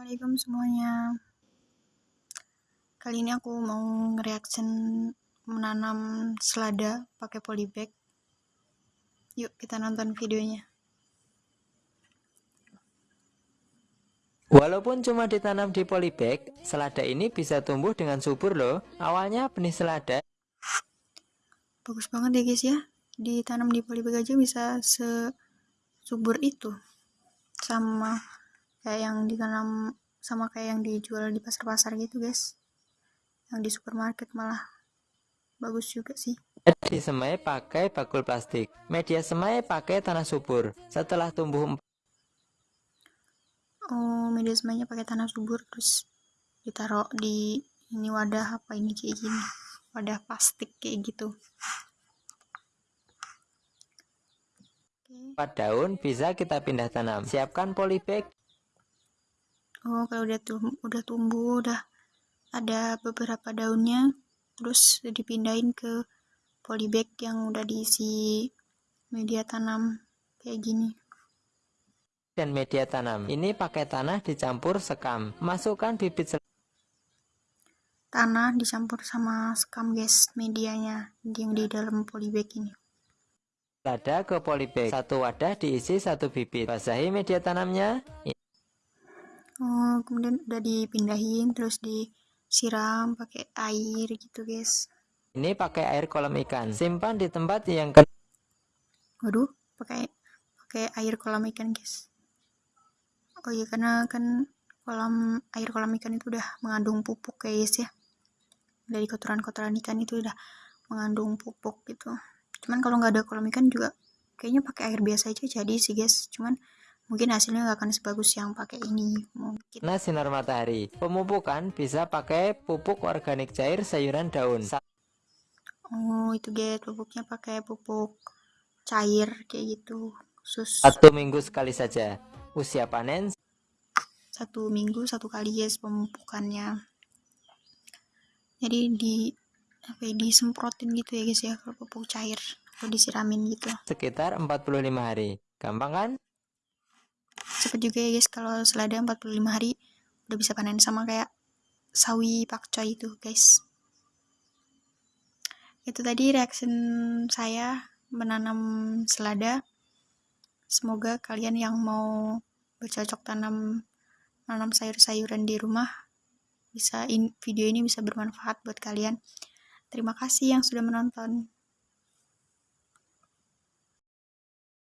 Assalamualaikum semuanya. Kali ini aku mau nge-reaction menanam selada pakai polybag. Yuk kita nonton videonya. Walaupun cuma ditanam di polybag, selada ini bisa tumbuh dengan subur loh. Awalnya benih selada. Bagus banget ya guys ya. Ditanam di polybag aja bisa sesubur itu Sama kayak yang ditanam sama kayak yang dijual di pasar-pasar gitu guys. Yang di supermarket malah bagus juga sih. Disemai pakai bakul plastik. Media semai pakai tanah subur. Setelah tumbuh oh media semainya pakai tanah subur terus ditaruh di ini wadah apa ini kayak gini? Wadah plastik kayak gitu. Empat daun bisa kita pindah tanam. Siapkan polybag oh kalau udah tum udah tumbuh udah ada beberapa daunnya terus dipindahin ke polybag yang udah diisi media tanam kayak gini. Dan media tanam ini pakai tanah dicampur sekam. Masukkan bibit tanah dicampur sama sekam guys medianya yang di dalam polybag ini. Ada ke polybag. Satu wadah diisi satu bibit. Basahi media tanamnya oh kemudian udah dipindahin terus disiram pakai air gitu guys. Ini pakai air kolam ikan. Simpan di tempat yang ke waduh pakai pakai air kolam ikan guys. Oh iya karena kan kolam air kolam ikan itu udah mengandung pupuk guys ya. Dari kotoran-kotoran ikan itu udah mengandung pupuk gitu. Cuman kalau nggak ada kolam ikan juga kayaknya pakai air biasa aja jadi sih guys. Cuman mungkin hasilnya nggak akan sebagus yang pakai ini. Mungkin. Nah sinar matahari. Pemupukan bisa pakai pupuk organik cair sayuran daun. Oh itu guys pupuknya pakai pupuk cair kayak gitu. Khusus satu minggu sekali saja. Usia panen. Satu minggu satu kali guys pemupukannya. Jadi di apa ya, disemprotin gitu ya guys ya kalau pupuk cair atau disiramin gitu. Sekitar 45 hari. Gampang kan cepet juga ya guys kalau selada 45 hari udah bisa panen sama kayak sawi pakcoy itu guys. Itu tadi reaction saya menanam selada. Semoga kalian yang mau bercocok tanam menanam sayur-sayuran di rumah bisa in, video ini bisa bermanfaat buat kalian. Terima kasih yang sudah menonton